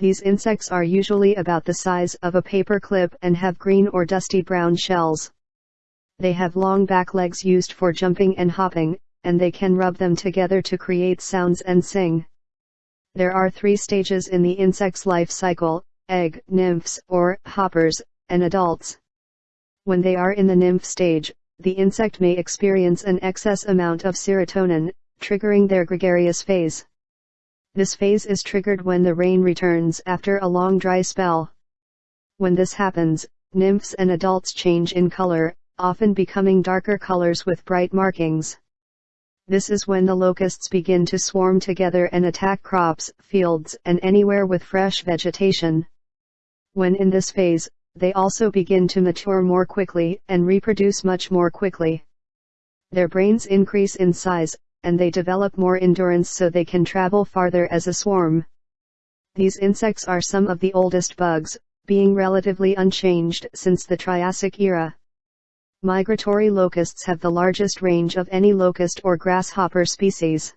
These insects are usually about the size of a paper clip and have green or dusty brown shells. They have long back legs used for jumping and hopping, and they can rub them together to create sounds and sing. There are three stages in the insect's life cycle, egg, nymphs, or hoppers, and adults. When they are in the nymph stage, the insect may experience an excess amount of serotonin, triggering their gregarious phase. This phase is triggered when the rain returns after a long dry spell. When this happens, nymphs and adults change in color, often becoming darker colors with bright markings. This is when the locusts begin to swarm together and attack crops, fields, and anywhere with fresh vegetation. When in this phase, they also begin to mature more quickly and reproduce much more quickly. Their brains increase in size, and they develop more endurance so they can travel farther as a swarm. These insects are some of the oldest bugs, being relatively unchanged since the Triassic era. Migratory locusts have the largest range of any locust or grasshopper species.